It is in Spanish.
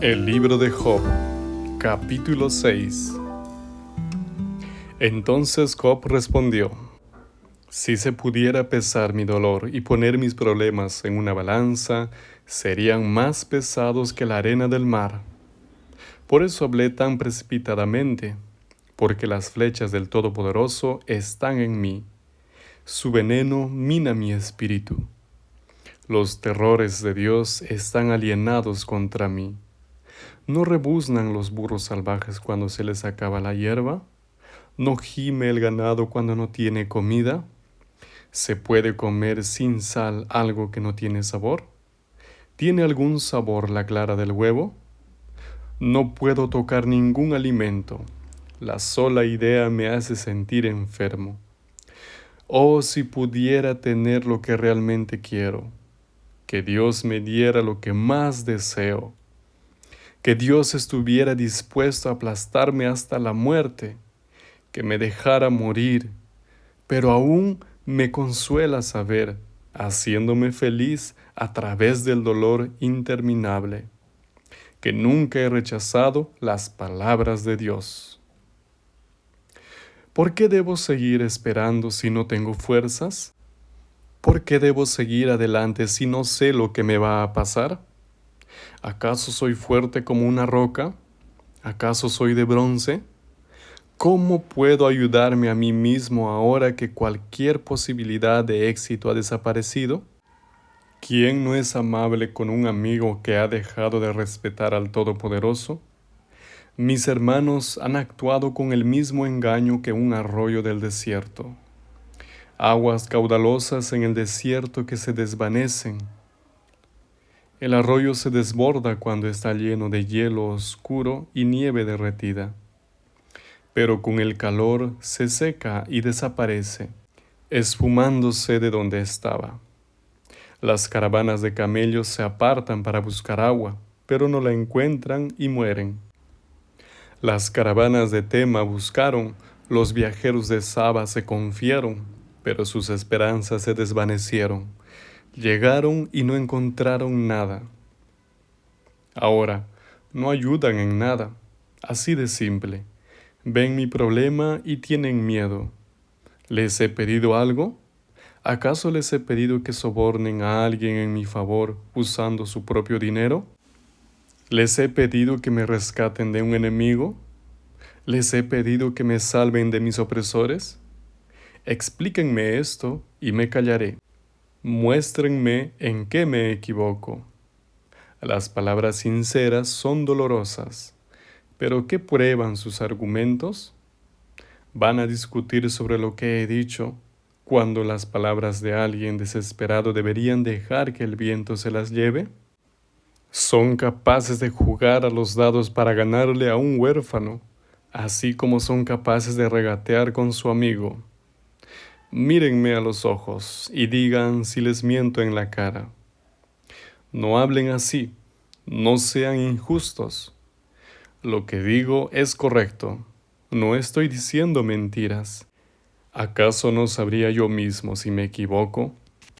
El libro de Job, capítulo 6 Entonces Job respondió, Si se pudiera pesar mi dolor y poner mis problemas en una balanza, serían más pesados que la arena del mar. Por eso hablé tan precipitadamente, porque las flechas del Todopoderoso están en mí. Su veneno mina mi espíritu. Los terrores de Dios están alienados contra mí. ¿No rebuznan los burros salvajes cuando se les acaba la hierba? ¿No gime el ganado cuando no tiene comida? ¿Se puede comer sin sal algo que no tiene sabor? ¿Tiene algún sabor la clara del huevo? No puedo tocar ningún alimento. La sola idea me hace sentir enfermo. Oh, si pudiera tener lo que realmente quiero, que Dios me diera lo que más deseo que Dios estuviera dispuesto a aplastarme hasta la muerte, que me dejara morir, pero aún me consuela saber, haciéndome feliz a través del dolor interminable, que nunca he rechazado las palabras de Dios. ¿Por qué debo seguir esperando si no tengo fuerzas? ¿Por qué debo seguir adelante si no sé lo que me va a pasar? ¿Acaso soy fuerte como una roca? ¿Acaso soy de bronce? ¿Cómo puedo ayudarme a mí mismo ahora que cualquier posibilidad de éxito ha desaparecido? ¿Quién no es amable con un amigo que ha dejado de respetar al Todopoderoso? Mis hermanos han actuado con el mismo engaño que un arroyo del desierto. Aguas caudalosas en el desierto que se desvanecen el arroyo se desborda cuando está lleno de hielo oscuro y nieve derretida, pero con el calor se seca y desaparece, esfumándose de donde estaba. Las caravanas de camellos se apartan para buscar agua, pero no la encuentran y mueren. Las caravanas de Tema buscaron, los viajeros de Saba se confiaron, pero sus esperanzas se desvanecieron Llegaron y no encontraron nada. Ahora, no ayudan en nada, así de simple. Ven mi problema y tienen miedo. ¿Les he pedido algo? ¿Acaso les he pedido que sobornen a alguien en mi favor usando su propio dinero? ¿Les he pedido que me rescaten de un enemigo? ¿Les he pedido que me salven de mis opresores? Explíquenme esto y me callaré. Muéstrenme en qué me equivoco. Las palabras sinceras son dolorosas, pero ¿qué prueban sus argumentos? ¿Van a discutir sobre lo que he dicho cuando las palabras de alguien desesperado deberían dejar que el viento se las lleve? Son capaces de jugar a los dados para ganarle a un huérfano, así como son capaces de regatear con su amigo. Mírenme a los ojos y digan si les miento en la cara. No hablen así, no sean injustos. Lo que digo es correcto, no estoy diciendo mentiras. ¿Acaso no sabría yo mismo si me equivoco?